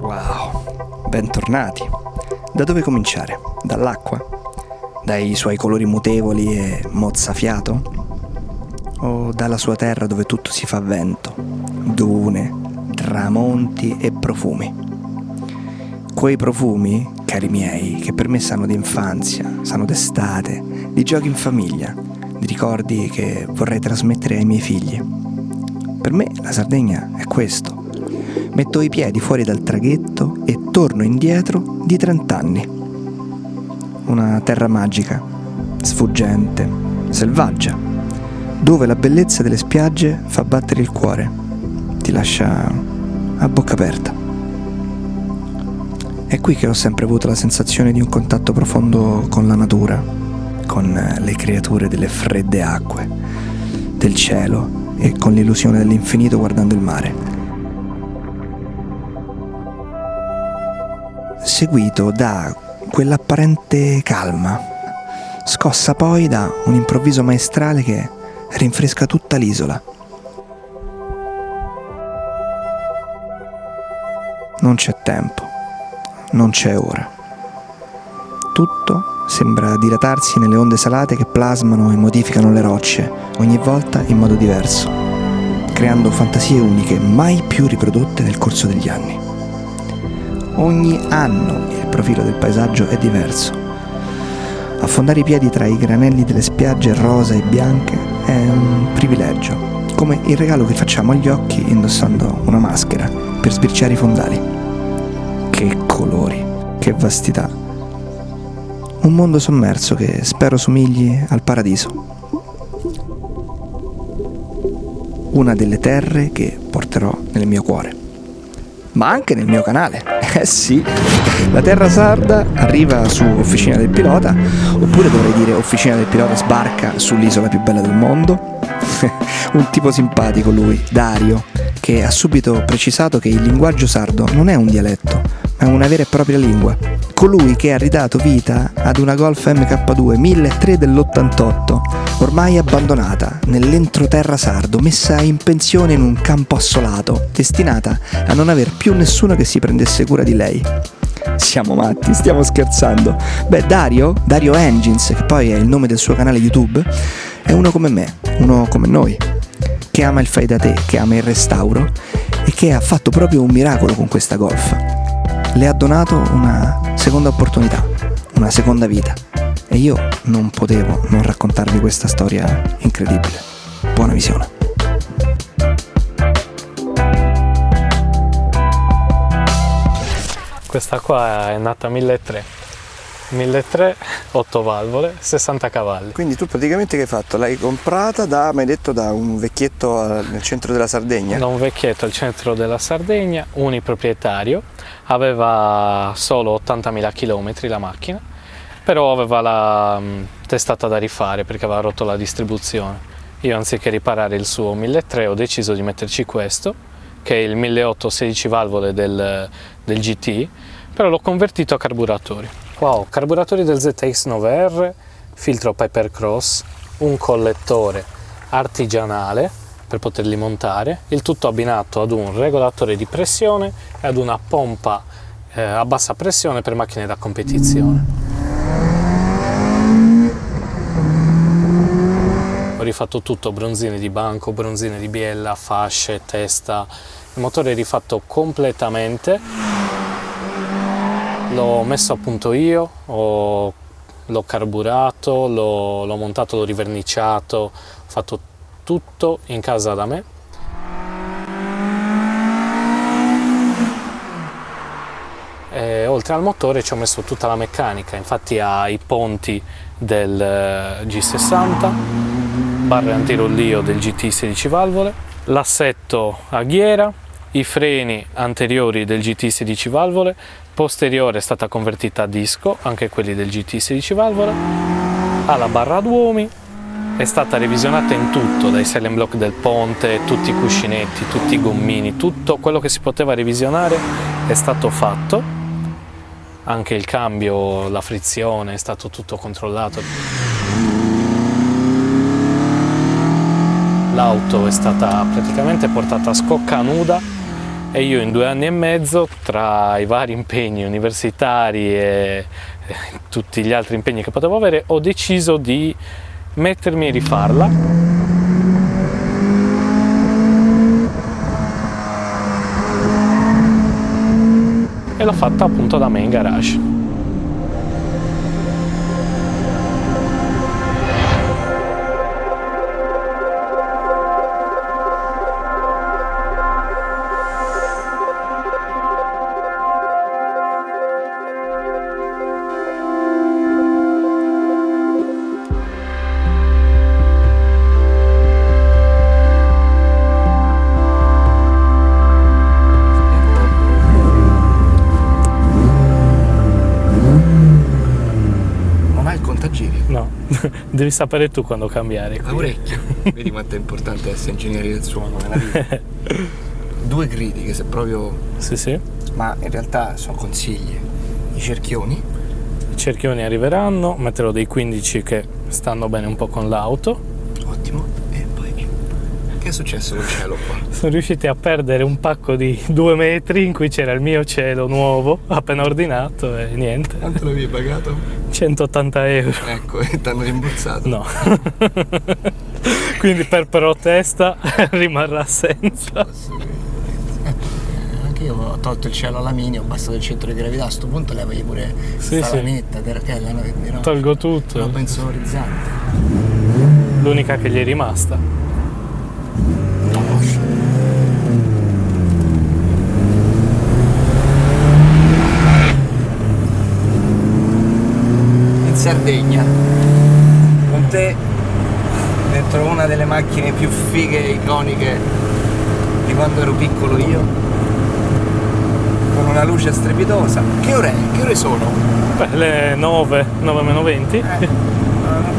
Wow, bentornati. Da dove cominciare? Dall'acqua? Dai suoi colori mutevoli e mozzafiato? O dalla sua terra dove tutto si fa vento, dune, tramonti e profumi? Quei profumi, cari miei, che per me sanno di infanzia, sanno d'estate, di giochi in famiglia, di ricordi che vorrei trasmettere ai miei figli. Per me la Sardegna è questo. Metto i piedi fuori dal traghetto e torno indietro di 30 anni. Una terra magica, sfuggente, selvaggia, dove la bellezza delle spiagge fa battere il cuore, ti lascia a bocca aperta. È qui che ho sempre avuto la sensazione di un contatto profondo con la natura, con le creature delle fredde acque, del cielo e con l'illusione dell'infinito guardando il mare. Seguito da quell'apparente calma, scossa poi da un improvviso maestrale che rinfresca tutta l'isola. Non c'è tempo, non c'è ora. Tutto sembra dilatarsi nelle onde salate che plasmano e modificano le rocce, ogni volta in modo diverso, creando fantasie uniche mai più riprodotte nel corso degli anni. Ogni anno il profilo del paesaggio è diverso. Affondare i piedi tra i granelli delle spiagge rosa e bianche è un privilegio, come il regalo che facciamo agli occhi indossando una maschera per sbirciare i fondali. Che colori, che vastità. Un mondo sommerso che spero somigli al paradiso. Una delle terre che porterò nel mio cuore ma anche nel mio canale. Eh sì, la Terra Sarda arriva su Officina del Pilota, oppure dovrei dire Officina del Pilota sbarca sull'isola più bella del mondo. Un tipo simpatico lui, Dario, che ha subito precisato che il linguaggio sardo non è un dialetto, ma è una vera e propria lingua. Colui che ha ridato vita ad una Golf MK2 1003 dell'88, ormai abbandonata nell'entroterra sardo, messa in pensione in un campo assolato, destinata a non aver più nessuno che si prendesse cura di lei. Siamo matti, stiamo scherzando. Beh, Dario, Dario Engines, che poi è il nome del suo canale YouTube, è uno come me, uno come noi, che ama il fai da te, che ama il restauro e che ha fatto proprio un miracolo con questa golf. Le ha donato una seconda opportunità, una seconda vita. E io non potevo non raccontarvi questa storia incredibile. Buona visione. Questa qua è nata 1300. 1300, 8 valvole, 60 cavalli. Quindi tu praticamente che hai fatto? L'hai comprata da, mi hai detto, da un vecchietto nel centro della Sardegna? Da un vecchietto al centro della Sardegna, uniproprietario, aveva solo 80.000 km la macchina, però aveva la mh, testata da rifare perché aveva rotto la distribuzione. Io anziché riparare il suo 1300 ho deciso di metterci questo, che è il 1800 16 valvole del, del GT, però l'ho convertito a carburatori. Ho carburatori del ZX9R, filtro Piper Cross, un collettore artigianale per poterli montare, il tutto abbinato ad un regolatore di pressione e ad una pompa eh, a bassa pressione per macchine da competizione. Ho rifatto tutto, bronzine di banco, bronzine di biella, fasce, testa, il motore è rifatto completamente l'ho messo a punto io, l'ho carburato, l'ho montato, l'ho riverniciato, ho fatto tutto in casa da me. E, oltre al motore ci ho messo tutta la meccanica, infatti ha i ponti del eh, G60, barre antirollio del GT 16 valvole, l'assetto a ghiera, i freni anteriori del GT 16 valvole, posteriore è stata convertita a disco, anche quelli del GT 16 valvole, ha la barra ad uomi, è stata revisionata in tutto, dai silent block del ponte, tutti i cuscinetti, tutti i gommini, tutto quello che si poteva revisionare è stato fatto, anche il cambio, la frizione, è stato tutto controllato. L'auto è stata praticamente portata a scocca nuda e io in due anni e mezzo tra i vari impegni universitari e tutti gli altri impegni che potevo avere ho deciso di mettermi a rifarla. E l'ho fatta appunto da me in garage Devi sapere tu quando cambiare. L'orecchio. Vedi quanto è importante essere ingegneri del suono nella vita. Due critiche, se proprio... Sì, sì. Ma in realtà sono consigli. I cerchioni. I cerchioni arriveranno, metterò dei 15 che stanno bene un po' con l'auto. Ottimo. Che è successo col cielo qua? Sono riusciti a perdere un pacco di due metri in cui c'era il mio cielo nuovo, appena ordinato e niente. Quanto l'avevi pagato? 180 euro. Ecco, e ti hanno rimborsato? No. Quindi per protesta rimarrà senza. Anche io ho tolto il cielo alluminio, ho abbassato il centro di gravità, a questo punto levagli pure sì, sì. lanetta, terrachella, no, no, Tolgo tutto. Lo penso orizzante. L'unica che gli è rimasta. Sardegna. Con te dentro una delle macchine più fighe e iconiche di quando ero piccolo io. Con una luce strepitosa. Che ore, che ore sono? Beh, le 9, 9 meno 20 eh,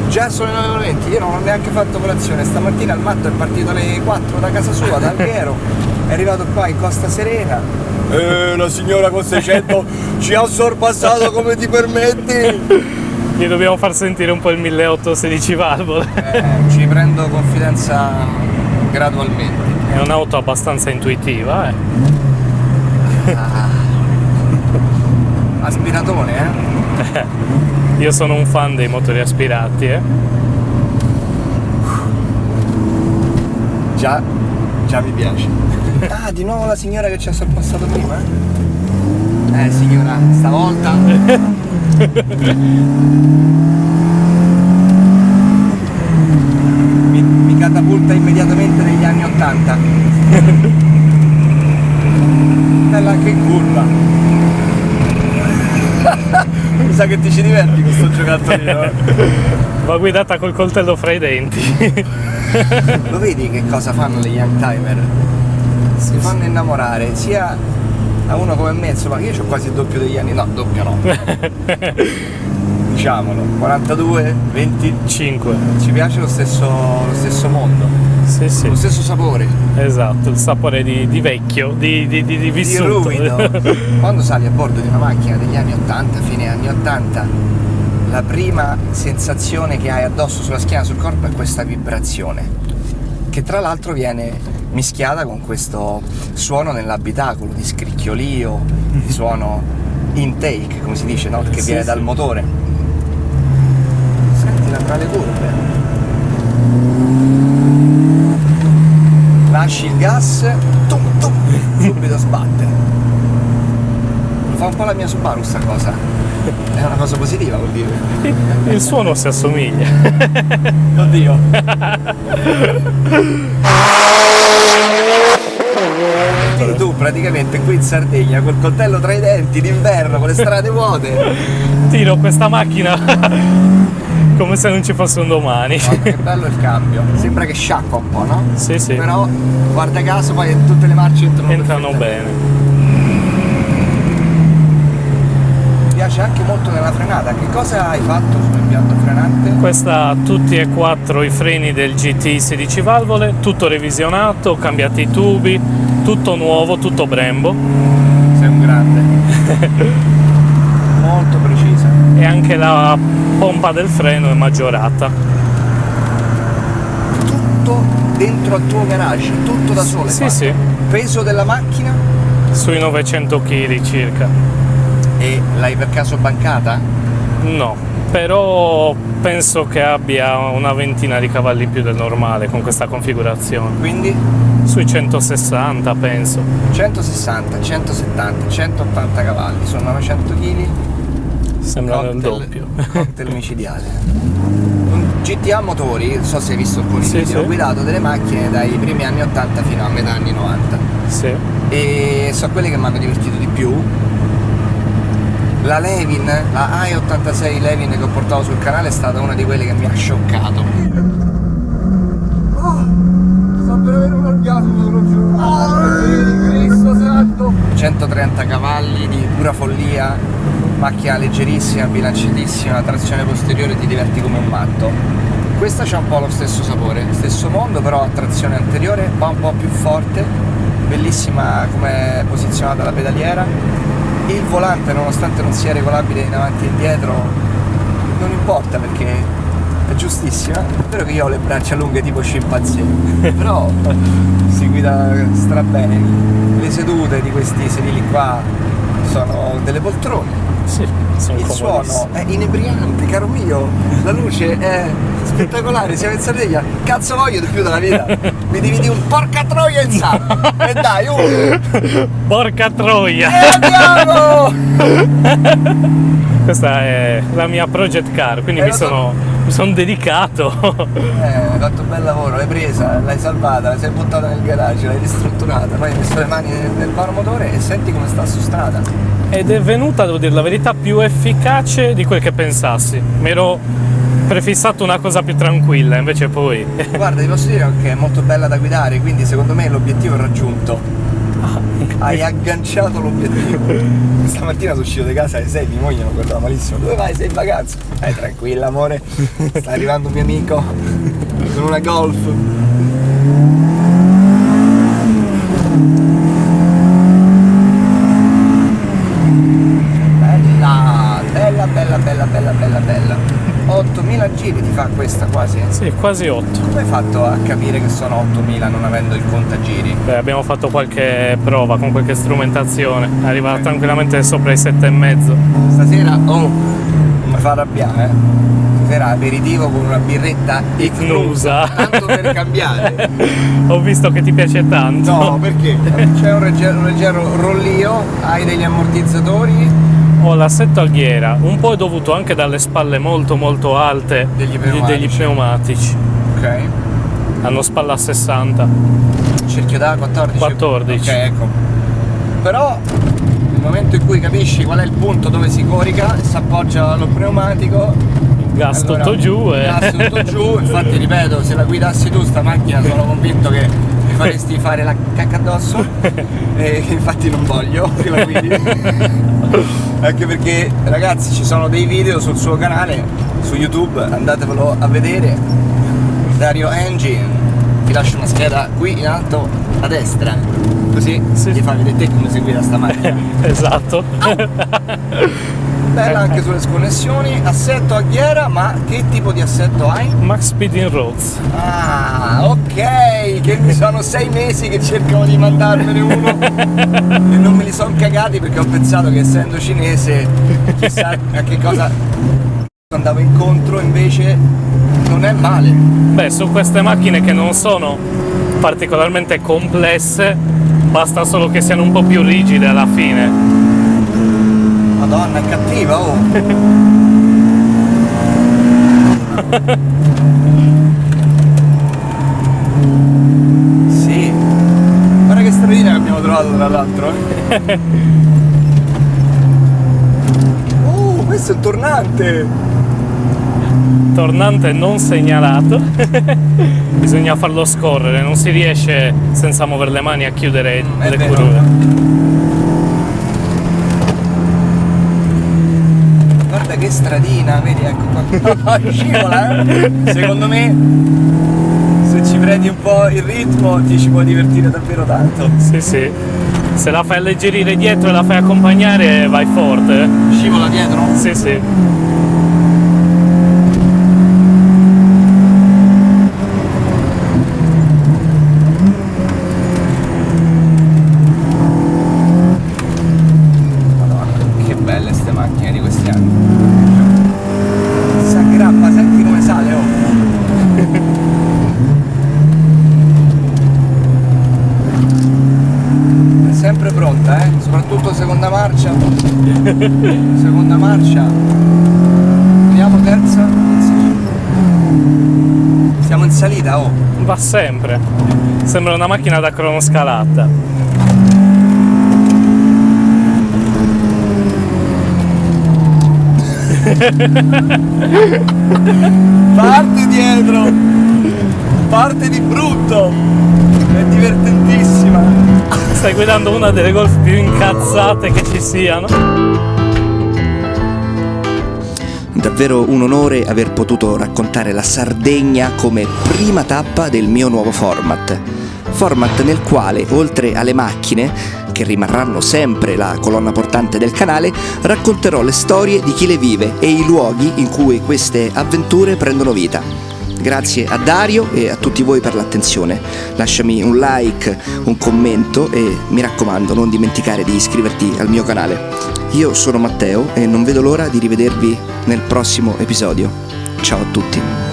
già sono le 9 meno 20 io non ho neanche fatto colazione. Stamattina il matto è partito alle 4 da casa sua da Alghero è arrivato qua in Costa Serena. Eh, la signora con 600 ci ha sorpassato come ti permetti gli dobbiamo far sentire un po' il 1816 valvole. Eh, ci prendo confidenza gradualmente. È un'auto abbastanza intuitiva, eh. Ah. Aspiratone, eh? Io sono un fan dei motori aspirati, eh. Già, già mi piace. Ah, di nuovo la signora che ci ha sorpassato prima? Eh signora, stavolta mi, mi catapulta immediatamente negli anni 80 bella in curva mi sa che ti ci diverti con sto giocattolino eh. va guidata col coltello fra i denti lo vedi che cosa fanno le young timer? si fanno innamorare sia a uno come me, insomma, io ho quasi il doppio degli anni, no, doppio no. Diciamolo, 42, 25. Ci piace lo stesso, lo stesso mondo. Sì, sì. Lo stesso sapore. Esatto, il sapore di, di vecchio, di, di, di, di vissuto. Di Quando sali a bordo di una macchina degli anni 80, fine anni 80, la prima sensazione che hai addosso sulla schiena, sul corpo è questa vibrazione, che tra l'altro viene mischiata con questo suono nell'abitacolo di scricchiolio, di suono intake, come si dice, no? che sì, viene sì. dal motore. Sentila tra le curve. Lasci il gas, tum, tum, subito sbatte. Fa un po' la mia Subaru sta cosa. È una cosa positiva vuol dire. Il suono si assomiglia. Oddio. Quindi tu praticamente qui in Sardegna col coltello tra i denti d'inverno con le strade vuote tiro questa macchina come se non ci fosse un domani oh, che bello il cambio sembra che sciacqua un po' no? sì sì però guarda caso poi tutte le marce entrano, entrano bene piace anche molto nella frenata. Che cosa hai fatto sull'impianto frenante? Questa ha tutti e quattro i freni del GT 16 valvole, tutto revisionato, cambiati i tubi, tutto nuovo, tutto Brembo. Sei un grande. Molto precisa. E anche la pompa del freno è maggiorata. Tutto dentro al tuo garage, tutto da solo. Sì, sì. Peso della macchina? Sui 900 kg circa. E l'hai per caso bancata? No, però penso che abbia una ventina di cavalli in più del normale con questa configurazione. Quindi Sui 160 penso. 160, 170, 180 cavalli, sono 900 kg. Sembra il doppio. cocktail micidiale. GTA Motori, non so se hai visto alcuni Sì, video, ho sì. guidato delle macchine dai primi anni 80 fino a metà anni 90 Sì. e sono quelle che mi hanno divertito di più. La Levin, la i86 Levin che ho portato sul canale è stata una di quelle che mi ha scioccato. sto per avere un orgasmo, lo giuro. Cristo santo! 130 cavalli di pura follia, macchina leggerissima, bilanciatissima, trazione posteriore, ti diverti come un matto. Questa c'ha un po' lo stesso sapore, stesso mondo, però a trazione anteriore, va un po' più forte, bellissima come è posizionata la pedaliera. Il volante, nonostante non sia regolabile in avanti e indietro, non importa perché è giustissima. È vero che io ho le braccia lunghe tipo scimpanzé, però si guida stra bene. Le sedute di questi sedili qua sono delle poltrone. Sì, sono Il suono è inebriante, caro mio. La luce è spettacolare. Siamo in Sardegna. Cazzo voglio di più dalla vita? Mi dividi un porca troia in sala. E dai, uh! Porca troia! E andiamo! Questa è la mia project car, quindi Eh, mi sono, mi sono dedicato. Eh, hai fatto un bel lavoro, l'hai presa, l'hai salvata, sei buttata nel garage, l'hai ristrutturata, poi hai messo le mani nel, nel vano motore e senti come sta su strada. Ed è venuta, devo dire la verità, più efficace di quel che pensassi. Mi ero prefissato una cosa più tranquilla, invece poi... Guarda, ti posso dire che è molto bella da guidare, quindi secondo me l'obiettivo è raggiunto. Hai agganciato l'obiettivo. Stamattina sono uscito di casa alle 6, mia moglie mi guardava malissimo. Dove vai? Sei in vacanza? Eh, tranquilla, amore. Sta arrivando un mio amico con una golf. Bella, bella, bella, bella, bella, bella, bella. 8000 giri ti fa questa quasi. Sì, quasi 8. Come hai fatto a capire che sono 8000 non avendo il contagiri? Beh, abbiamo fatto qualche prova con qualche strumentazione, arriva tranquillamente sopra i 7,5. Stasera, oh, mi fa arrabbiare, eh. Stasera aperitivo con una birretta Ignusa. Tanto per cambiare. Ho visto che ti piace tanto. No, perché? C'è un leggero, un leggero rollio, hai degli ammortizzatori, Ho l'assetto alghiera, un po' è dovuto anche dalle spalle molto molto alte Degli pneumatici. degli pneumatici. ok. Hanno spalla a 60. Cerchio da 14. 14. Ok, ecco. Però nel momento in cui capisci qual è il punto dove si corica, si appoggia allo pneumatico, Il gas Allora, tutto giù e... gas tutto giù, infatti ripeto, se la guidassi tu sta macchina sono convinto che mi faresti fare la cacca addosso e infatti non voglio che la guidi. Anche perché ragazzi ci sono dei video sul suo canale, su YouTube, andatevelo a vedere. Dario Engine, ti lascio una scheda qui in alto a destra, così Sì. ti fa vedere te come si guida sta macchina. esatto. Bella anche sulle sconnessioni, assetto a ghiera, ma che tipo di assetto hai? Max Speed in Roads. Ah, ok, che mi sono sei mesi che cercano di mandarmene uno e non me li sono cagati perché ho pensato che essendo cinese chissà a che cosa andavo incontro, invece non è male. Beh, su queste macchine che non sono particolarmente complesse, basta solo che siano un po' più rigide alla fine. Madonna, è cattiva, oh! sì, guarda che tra l'altro. Uh, questo è il tornante! Tornante non segnalato. Bisogna farlo scorrere, non si riesce senza muovere le mani a chiudere Mm, le curve. Guarda che stradina, vedi, ecco qua. Scivola, eh? Secondo me, prendi un po' il ritmo, ti ci puoi divertire davvero tanto. Sì, sì. Se la fai alleggerire dietro e la fai accompagnare, vai forte. eh. Scivola dietro? Sì, sì. sempre pronta, eh? soprattutto seconda marcia. seconda marcia. Vediamo terza. Siamo in salita, oh. Va sempre. Sembra una macchina da cronoscalata. Parte dietro! Parte di brutto! È divertentissima! Stai guidando una delle golf più incazzate che ci siano. Davvero un onore aver potuto raccontare la Sardegna come prima tappa del mio nuovo format. Format nel quale, oltre alle macchine, che rimarranno sempre la colonna portante del canale, racconterò le storie di chi le vive e i luoghi in cui queste avventure prendono vita. Grazie a Dario e a tutti voi per l'attenzione. Lasciami un like, un commento e mi raccomando non dimenticare di iscriverti al mio canale. Io sono Matteo e non vedo l'ora di rivedervi nel prossimo episodio. Ciao a tutti.